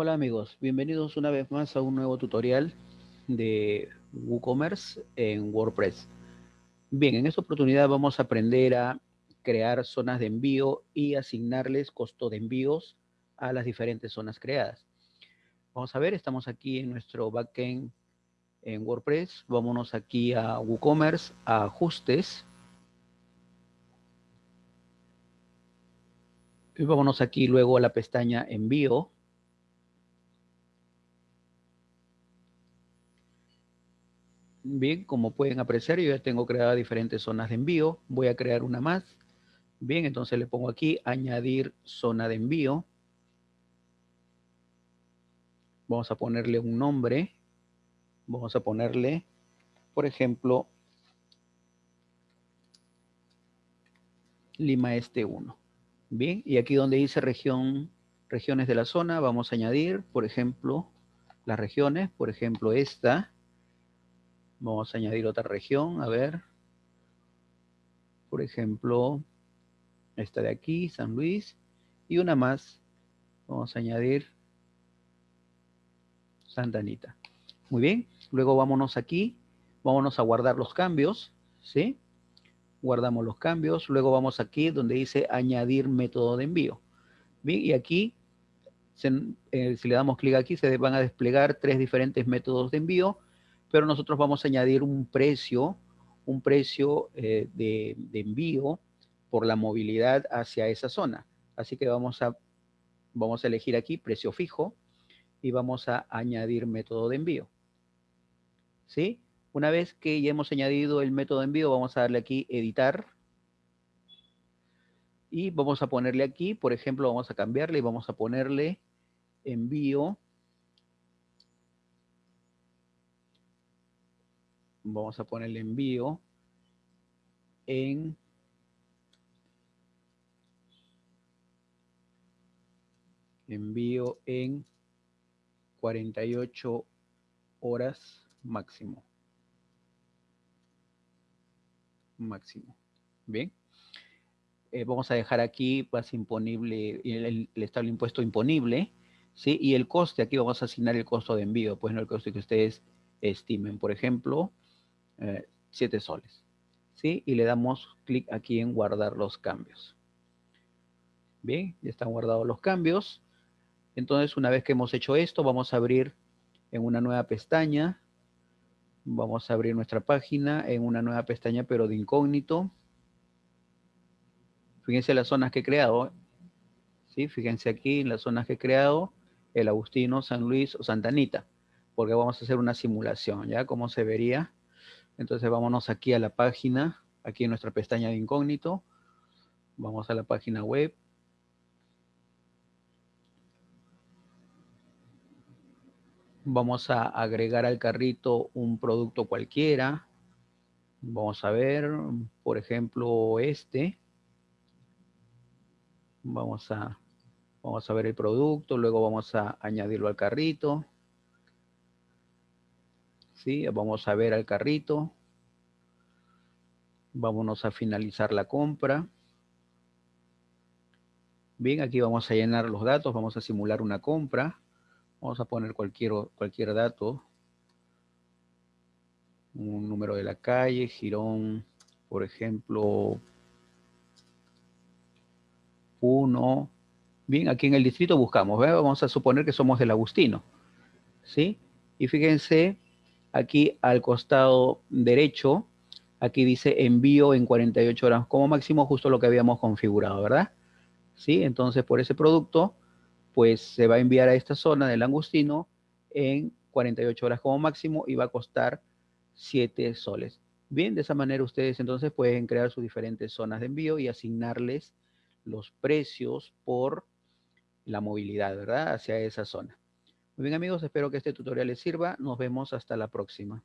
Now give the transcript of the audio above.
Hola amigos, bienvenidos una vez más a un nuevo tutorial de WooCommerce en WordPress. Bien, en esta oportunidad vamos a aprender a crear zonas de envío y asignarles costo de envíos a las diferentes zonas creadas. Vamos a ver, estamos aquí en nuestro backend en WordPress. Vámonos aquí a WooCommerce, a ajustes. Y vámonos aquí luego a la pestaña envío. Bien, como pueden apreciar, yo ya tengo creadas diferentes zonas de envío. Voy a crear una más. Bien, entonces le pongo aquí añadir zona de envío. Vamos a ponerle un nombre. Vamos a ponerle, por ejemplo, Lima Este 1. Bien, y aquí donde dice región, regiones de la zona, vamos a añadir, por ejemplo, las regiones, por ejemplo, esta. Vamos a añadir otra región, a ver. Por ejemplo, esta de aquí, San Luis. Y una más, vamos a añadir Santa Anita. Muy bien, luego vámonos aquí, vámonos a guardar los cambios, ¿sí? Guardamos los cambios, luego vamos aquí donde dice añadir método de envío. Bien, y aquí, eh, si le damos clic aquí, se van a desplegar tres diferentes métodos de envío pero nosotros vamos a añadir un precio, un precio eh, de, envío por la movilidad hacia esa zona. Así que vamos a, vamos a elegir aquí precio fijo y vamos a añadir método de envío. ¿Sí? Una vez que ya hemos añadido el método de envío, vamos a darle aquí editar. Y vamos a ponerle aquí, por ejemplo, vamos a cambiarle y vamos a ponerle envío vamos a poner el envío en envío en 48 horas máximo. Máximo. Bien. Eh, vamos a dejar aquí pues, imponible, el, el estable impuesto imponible, ¿sí? Y el coste, aquí vamos a asignar el costo de envío, pues no el costo que ustedes estimen. Por ejemplo, 7 eh, soles. ¿Sí? Y le damos clic aquí en guardar los cambios. Bien, ya están guardados los cambios. Entonces, una vez que hemos hecho esto, vamos a abrir en una nueva pestaña. Vamos a abrir nuestra página en una nueva pestaña, pero de incógnito. Fíjense las zonas que he creado. ¿sí? Fíjense aquí en las zonas que he creado. El Agustino, San Luis o Santa Anita. Porque vamos a hacer una simulación, ¿ya? Como se vería entonces vámonos aquí a la página, aquí en nuestra pestaña de incógnito. Vamos a la página web. Vamos a agregar al carrito un producto cualquiera. Vamos a ver, por ejemplo, este. Vamos a, vamos a ver el producto, luego vamos a añadirlo al carrito. ¿Sí? Vamos a ver al carrito. Vámonos a finalizar la compra. Bien, aquí vamos a llenar los datos, vamos a simular una compra. Vamos a poner cualquier, cualquier dato. Un número de la calle, Girón, por ejemplo, 1. Bien, aquí en el distrito buscamos, vamos a suponer que somos del Agustino. ¿Sí? Y fíjense Aquí al costado derecho, aquí dice envío en 48 horas como máximo, justo lo que habíamos configurado, ¿verdad? Sí, entonces por ese producto, pues se va a enviar a esta zona del Angustino en 48 horas como máximo y va a costar 7 soles. Bien, de esa manera ustedes entonces pueden crear sus diferentes zonas de envío y asignarles los precios por la movilidad, ¿verdad? Hacia esa zona. Muy bien amigos, espero que este tutorial les sirva. Nos vemos hasta la próxima.